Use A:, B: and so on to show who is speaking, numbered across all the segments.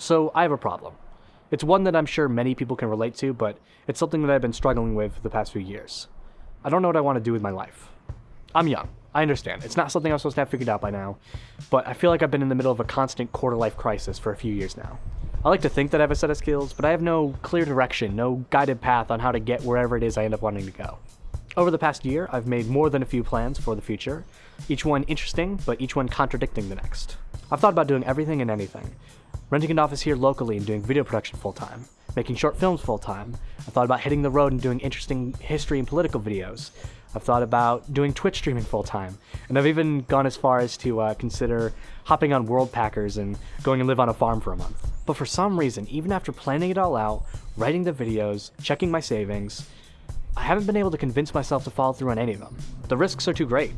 A: So I have a problem. It's one that I'm sure many people can relate to, but it's something that I've been struggling with the past few years. I don't know what I want to do with my life. I'm young. I understand. It's not something I'm supposed to have figured out by now, but I feel like I've been in the middle of a constant quarter life crisis for a few years now. I like to think that I have a set of skills, but I have no clear direction, no guided path on how to get wherever it is I end up wanting to go. Over the past year, I've made more than a few plans for the future, each one interesting, but each one contradicting the next. I've thought about doing everything and anything. Renting an office here locally and doing video production full-time, making short films full-time. I've thought about hitting the road and doing interesting history and political videos. I've thought about doing Twitch streaming full-time, and I've even gone as far as to uh, consider hopping on Worldpackers and going and live on a farm for a month. But for some reason, even after planning it all out, writing the videos, checking my savings, I haven't been able to convince myself to follow through on any of them. The risks are too great.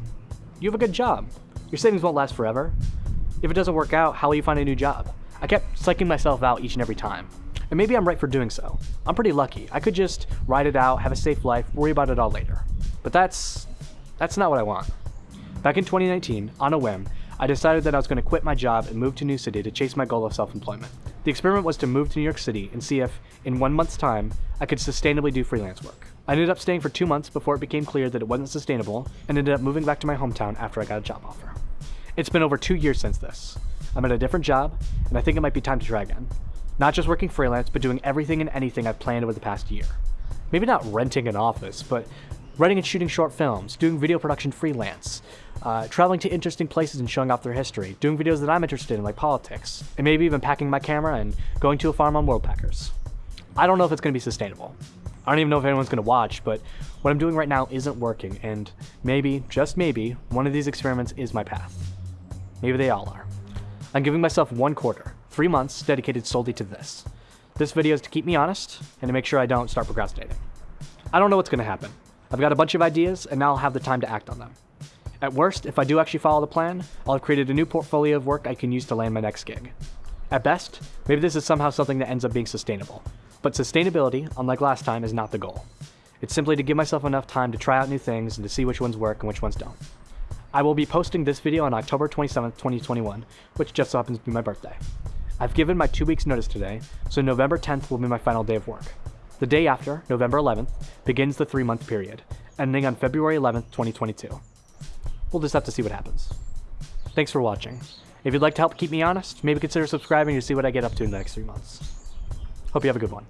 A: You have a good job. Your savings won't last forever. If it doesn't work out, how will you find a new job? I kept psyching myself out each and every time. And maybe I'm right for doing so. I'm pretty lucky. I could just ride it out, have a safe life, worry about it all later. But that's that's not what I want. Back in 2019, on a whim, I decided that I was going to quit my job and move to New City to chase my goal of self-employment. The experiment was to move to New York City and see if, in one month's time, I could sustainably do freelance work. I ended up staying for two months before it became clear that it wasn't sustainable, and ended up moving back to my hometown after I got a job offer. It's been over two years since this. I'm at a different job, and I think it might be time to try again. Not just working freelance, but doing everything and anything I've planned over the past year. Maybe not renting an office, but writing and shooting short films, doing video production freelance, uh, traveling to interesting places and showing off their history, doing videos that I'm interested in like politics, and maybe even packing my camera and going to a farm on Worldpackers. I don't know if it's going to be sustainable. I don't even know if anyone's going to watch, but what I'm doing right now isn't working, and maybe, just maybe, one of these experiments is my path. Maybe they all are. I'm giving myself one quarter, three months dedicated solely to this. This video is to keep me honest and to make sure I don't start procrastinating. I don't know what's going to happen. I've got a bunch of ideas and now I'll have the time to act on them. At worst, if I do actually follow the plan, I'll have created a new portfolio of work I can use to land my next gig. At best, maybe this is somehow something that ends up being sustainable. But sustainability, unlike last time, is not the goal. It's simply to give myself enough time to try out new things and to see which ones work and which ones don't. I will be posting this video on October 27th, 2021, which just so happens to be my birthday. I've given my two weeks notice today, so November 10th will be my final day of work. The day after, November 11th, begins the three month period, ending on February 11th, 2022. We'll just have to see what happens. Thanks for watching. If you'd like to help keep me honest, maybe consider subscribing to see what I get up to in the next three months. Hope you have a good one.